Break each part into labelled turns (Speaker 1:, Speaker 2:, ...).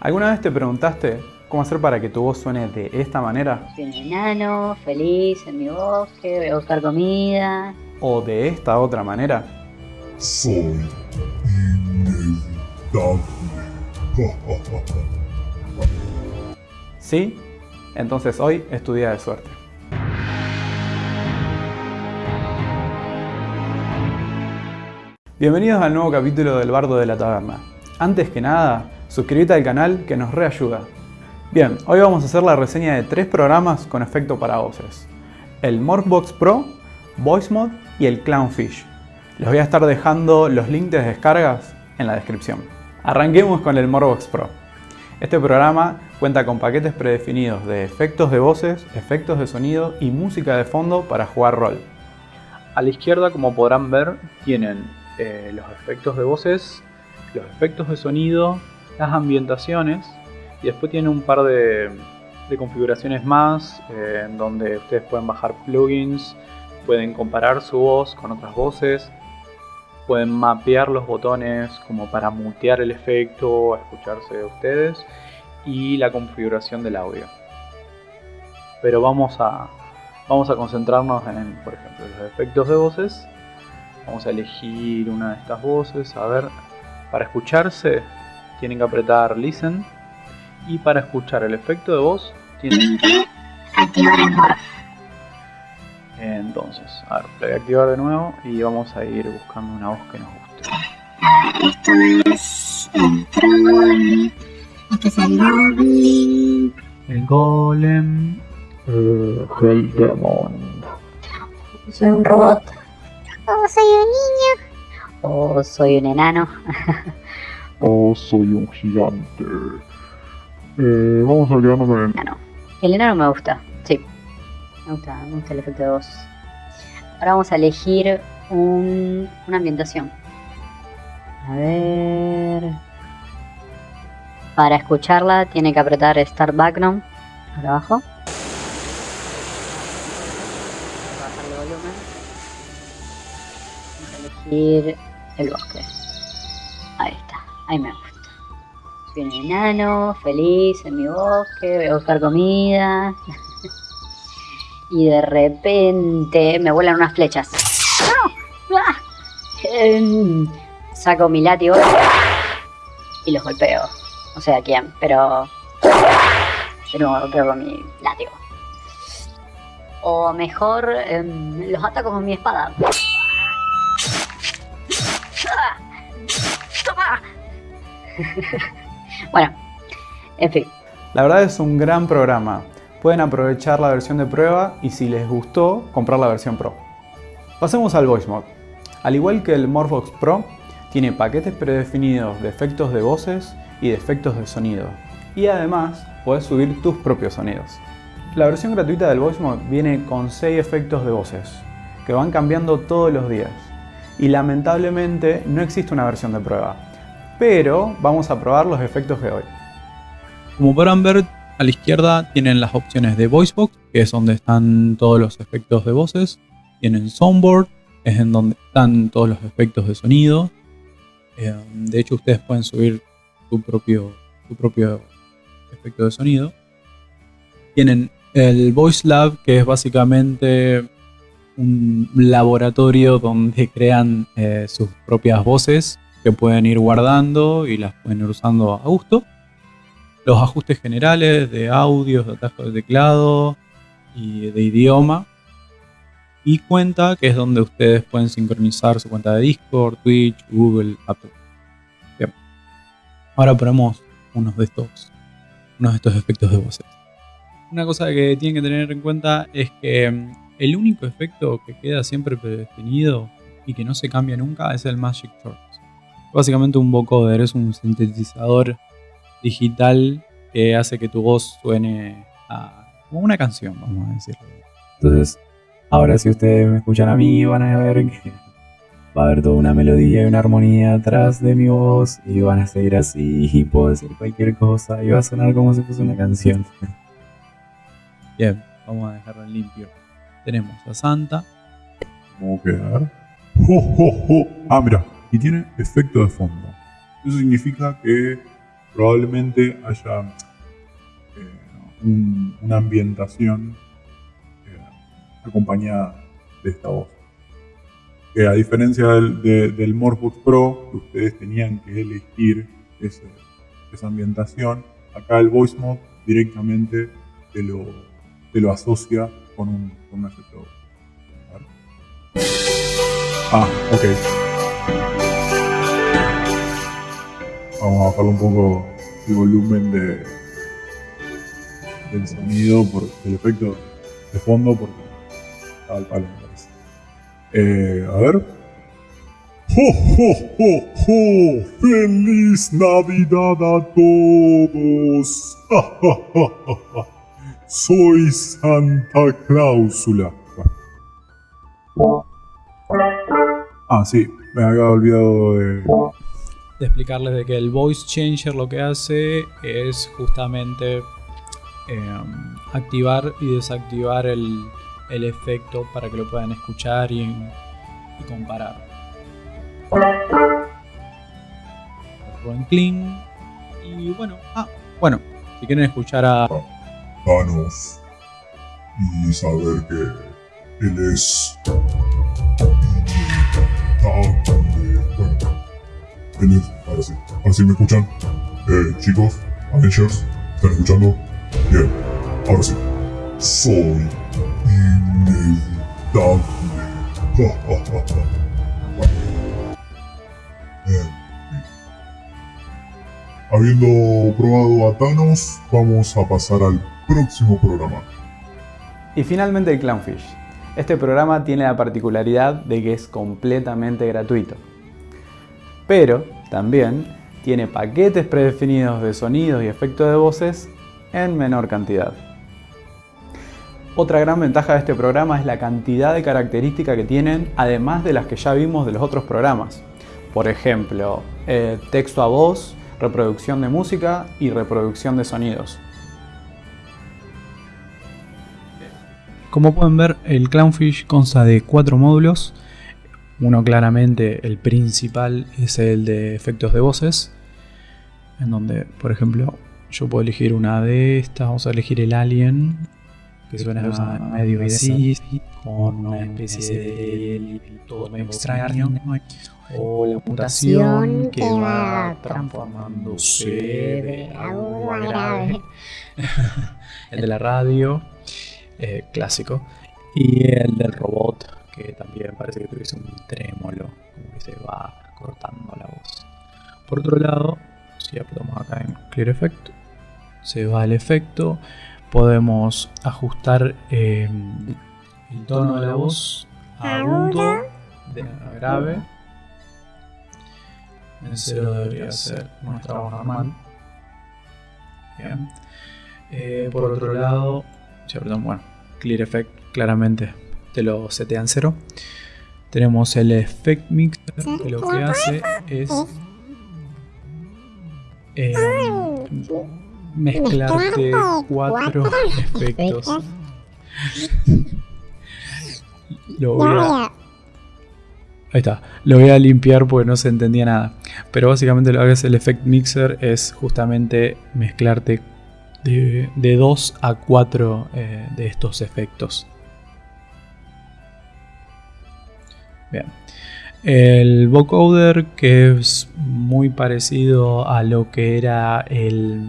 Speaker 1: ¿Alguna vez te preguntaste cómo hacer para que tu voz suene de esta manera?
Speaker 2: Soy un enano, feliz en mi bosque, voy a buscar comida.
Speaker 1: ¿O de esta otra manera?
Speaker 3: Soy inevitable.
Speaker 1: ¿Sí? Entonces hoy es tu día de suerte. Bienvenidos al nuevo capítulo del Bardo de la Taberna. Antes que nada, suscríbete al canal que nos reayuda. Bien, hoy vamos a hacer la reseña de tres programas con efecto para voces. El Morphbox Pro, VoiceMod y el Clownfish. Les voy a estar dejando los links de descargas en la descripción. Arranquemos con el Morphbox Pro. Este programa cuenta con paquetes predefinidos de efectos de voces, efectos de sonido y música de fondo para jugar rol. A la izquierda, como podrán ver, tienen eh, los efectos de voces, los efectos de sonido, las ambientaciones y después tiene un par de, configuraciones más eh, en donde ustedes pueden bajar plugins, pueden comparar su voz con otras voces, pueden mapear los botones como para mutear el efecto o escucharse de ustedes y la configuración del audio. Pero vamos a, vamos a concentrarnos en, por ejemplo, los efectos de voces Vamos a elegir una de estas voces. A ver, para escucharse tienen que apretar Listen. Y para escuchar el efecto de voz tienen que activar el Entonces, a ver, lo voy a activar de nuevo y vamos a ir buscando una voz que nos guste.
Speaker 4: Esto es el troll. Este es el goblin.
Speaker 1: El golem. el demon.
Speaker 2: Soy un robot.
Speaker 4: Oh, soy un niño.
Speaker 2: Oh, soy un enano.
Speaker 3: oh, soy un gigante. Eh, vamos a quedarnos con el
Speaker 2: enano. El enano me gusta, sí. Me gusta, me gusta el efecto de voz. Ahora vamos a elegir un, una ambientación. A ver. Para escucharla tiene que apretar Start Background. Ahora abajo. Elegir el bosque. Ahí está, ahí me gusta. Soy un enano, feliz en mi bosque, voy a buscar comida. y de repente me vuelan unas flechas. ¡Ah! Em, saco mi látigo y los golpeo. No sé a quién, pero... Pero golpeo con mi látigo. O mejor, em, los ataco con mi espada. bueno, en fin.
Speaker 1: La verdad es un gran programa. Pueden aprovechar la versión de prueba y si les gustó, comprar la versión Pro. Pasemos al Voice Mod. Al igual que el Morphox Pro, tiene paquetes predefinidos de efectos de voces y de efectos de sonido. Y además, puedes subir tus propios sonidos. La versión gratuita del Voice Mod viene con 6 efectos de voces, que van cambiando todos los días. Y lamentablemente no existe una versión de prueba, pero vamos a probar los efectos de hoy. Como podrán ver, a la izquierda tienen las opciones de VoiceBox, que es donde están todos los efectos de voces. Tienen Soundboard, es en donde están todos los efectos de sonido. Eh, de hecho, ustedes pueden subir su propio, su propio efecto de sonido. Tienen el Voice Lab, que es básicamente un laboratorio donde crean eh, sus propias voces que pueden ir guardando y las pueden ir usando a gusto. Los ajustes generales de audios, de atajos de teclado y de idioma. Y cuenta, que es donde ustedes pueden sincronizar su cuenta de Discord, Twitch, Google, Apple. Bien. Ahora ponemos unos de estos, unos de estos efectos de voces. Una cosa que tienen que tener en cuenta es que mm, el único efecto que queda siempre predefinido y que no se cambia nunca es el Magic Short. Básicamente un vocoder, es un sintetizador digital que hace que tu voz suene a, como una canción, vamos a decirlo. Entonces, ahora si ustedes me escuchan a mí, van a ver que va a haber toda una melodía y una armonía atrás de mi voz y van a seguir así y puedo decir cualquier cosa y va a sonar como si fuese una canción. Bien, vamos a dejarlo limpio. Tenemos a Santa.
Speaker 3: ¿Cómo quedar? Ah, mira, y tiene efecto de fondo. Eso significa que probablemente haya eh, un- una ambientación eh, acompañada de esta voz. Que a diferencia del, de- Pro, que ustedes tenían que elegir esa ambientación, acá el Voice Mod directamente te lo, te lo asocia con un, con un efecto. Ah, ok. Vamos a bajarle un poco el volumen de, del sonido, por, del efecto de fondo, porque al palo, me parece. Eh, a ver. ¡Jo, jo, jo, jo! ¡Feliz Navidad a todos! Soy Santa Cláusula. Ah, sí, me había olvidado de.
Speaker 1: De explicarles de que el voice changer lo que hace es justamente eh, activar y desactivar el, el efecto para que lo puedan escuchar y, y comparar. Rubén Clean. Y bueno, ah, bueno, si quieren escuchar a
Speaker 3: Thanos y saber que él es ahora sí, ahora sí me escuchan. Eh, chicos, Avengers, ¿están escuchando? Bien, ahora sí. Soy inevitable. Bien. Habiendo probado a Thanos, vamos a pasar al próximo programa.
Speaker 1: Y finalmente el Clownfish. Este programa tiene la particularidad de que es completamente gratuito. Pero también tiene paquetes predefinidos de sonidos y efectos de voces en menor cantidad. Otra gran ventaja de este programa es la cantidad de características que tienen, además de las que ya vimos de los otros programas. Por ejemplo, eh, texto a voz, reproducción de música y reproducción de sonidos. Como pueden ver, el Clownfish consta de cuatro módulos. Uno claramente, el principal, es el de efectos de voces. En donde, por ejemplo, yo puedo elegir una de estas. Vamos a elegir el alien, que suena medio así, con una especie de todo medio extraño. O la mutación que va transformándose de agudo a grave. El de la radio eh, clásico. Y el del robot, que también parece que tuviese un trémolo, como que se va cortando la voz. Por otro lado, si apretamos acá en Clear Effect, se va el efecto. Podemos ajustar eh, el tono de la voz a agudo, de a grave. En cero debería ser nuestra voz normal. Bien. Eh, por otro lado, si apretamos, bueno, Clear Effect claramente te lo setean cero. Tenemos el Effect Mixer que lo que hace es eh, mezclarte cuatro efectos. Lo voy a, ahí está, lo voy a limpiar porque no se entendía nada. Pero básicamente lo que hace el Effect Mixer es justamente mezclarte de 2 a 4 eh, de estos efectos. Bien. El vocoder, que es muy parecido a lo que era el,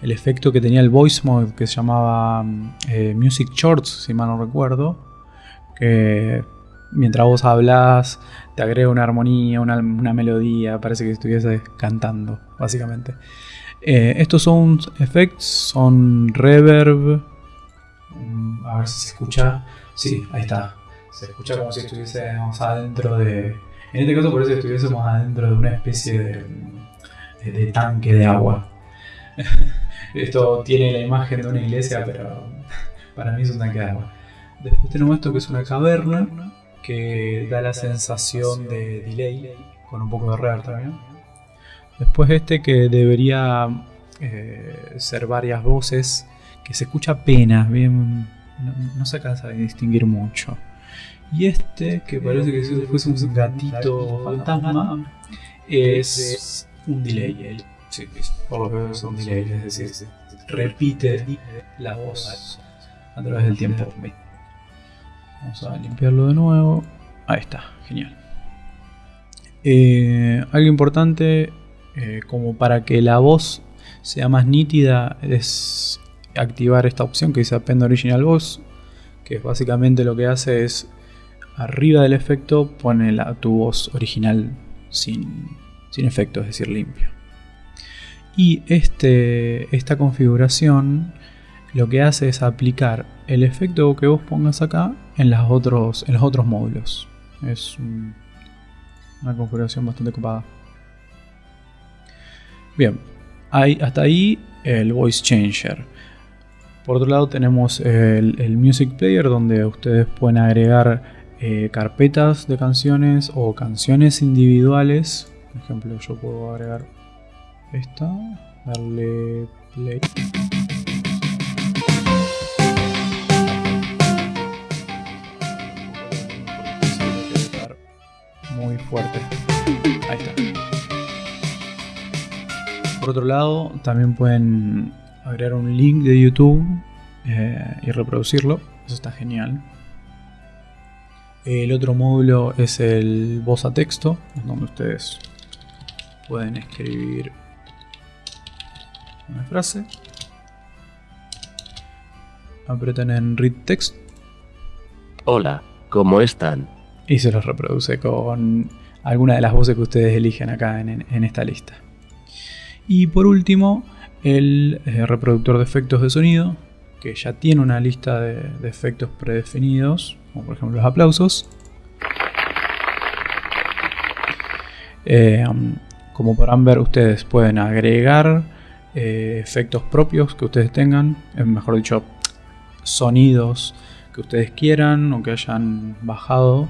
Speaker 1: el efecto que tenía el voice mode, que se llamaba eh, Music Shorts, si mal no recuerdo, que mientras vos hablas te agrega una armonía, una, una melodía, parece que estuviese cantando, básicamente. Eh, estos son effects, son reverb. Mm, A ver si se escucha. Sí, ahí está. Se escucha como si estuviésemos adentro de. En este caso, parece que estuviésemos adentro de una especie de, de- de tanque de agua. Esto tiene la imagen de una iglesia, pero para mí es un tanque de agua. Después tenemos esto que es una caverna que da la sensación de delay con un poco de reverb también. Después este que debería eh, ser varias voces, que se escucha apenas, bien, no, no se alcanza a distinguir mucho. Y este, que parece que si fuese un gatito fantasma, es un delay. Sí, por lo que veo es un delay, es decir, repite la voz a través del tiempo. Vamos a limpiarlo de nuevo. Ahí está, genial. Eh, algo importante, eh, como para que la voz sea más nítida, es activar esta opción que dice Append Original Voice, que básicamente lo que hace es arriba del efecto pone la, tu voz original sin, sin efecto, es decir, limpio. Y este, esta configuración lo que hace es aplicar el efecto que vos pongas acá en, otros, en los otros módulos. Es una configuración bastante ocupada. Bien, hasta ahí el Voice Changer. Por otro lado tenemos el, Music Player donde ustedes pueden agregar eh, carpetas de canciones o canciones individuales. Por ejemplo, yo puedo agregar esta, darle play. Muy fuerte. Ahí está. Por otro lado, también pueden agregar un link de YouTube eh, y reproducirlo. Eso está genial. El otro módulo es el voz a texto, donde ustedes pueden escribir una frase. Apretan en Read Text.
Speaker 5: Hola, ¿cómo están?
Speaker 1: Y se los reproduce con alguna de las voces que ustedes eligen acá en esta lista. Y por último, el eh, reproductor de efectos de sonido, que ya tiene una lista de, efectos predefinidos, como por ejemplo los aplausos. Eh, como podrán ver, ustedes pueden agregar eh, efectos propios que ustedes tengan, mejor dicho, sonidos que ustedes quieran o que hayan bajado.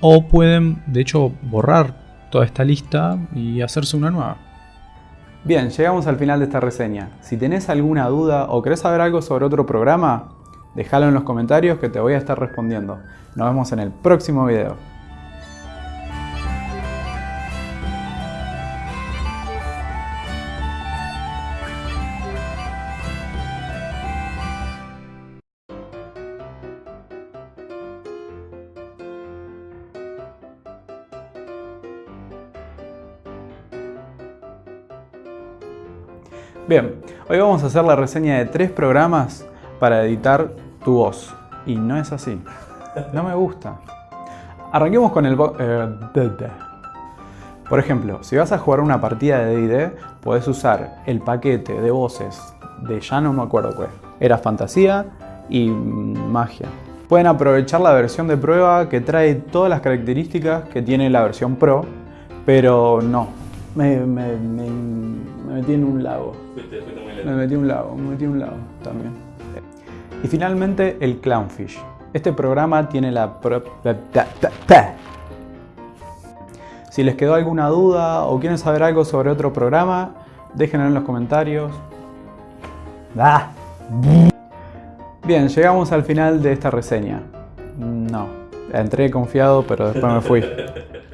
Speaker 1: o pueden, de hecho, borrar toda esta lista y hacerse una nueva.
Speaker 6: Bien, llegamos al final de esta reseña. Si tenés alguna duda o querés saber algo sobre otro programa, déjalo en los comentarios que te voy a estar respondiendo. Nos vemos en el próximo video. Bien, hoy vamos a hacer la reseña de tres programas para editar tu voz. Y no es así. No me gusta. Arranquemos con el... Eh, Por ejemplo, si vas a jugar una partida de D&D, puedes usar el paquete de voces de ya no me acuerdo cuál. Era fantasía y magia. Pueden aprovechar la versión de prueba que trae todas las características que tiene la versión Pro, pero no, me, me, metí en un lago. me metí en un lago, me metí en un lago también. Y finalmente el Clownfish. Este programa tiene la... Si les quedó alguna duda o quieren saber algo sobre otro programa, déjenlo en los comentarios. Bien, llegamos al final de esta reseña. No, entré confiado pero después me fui.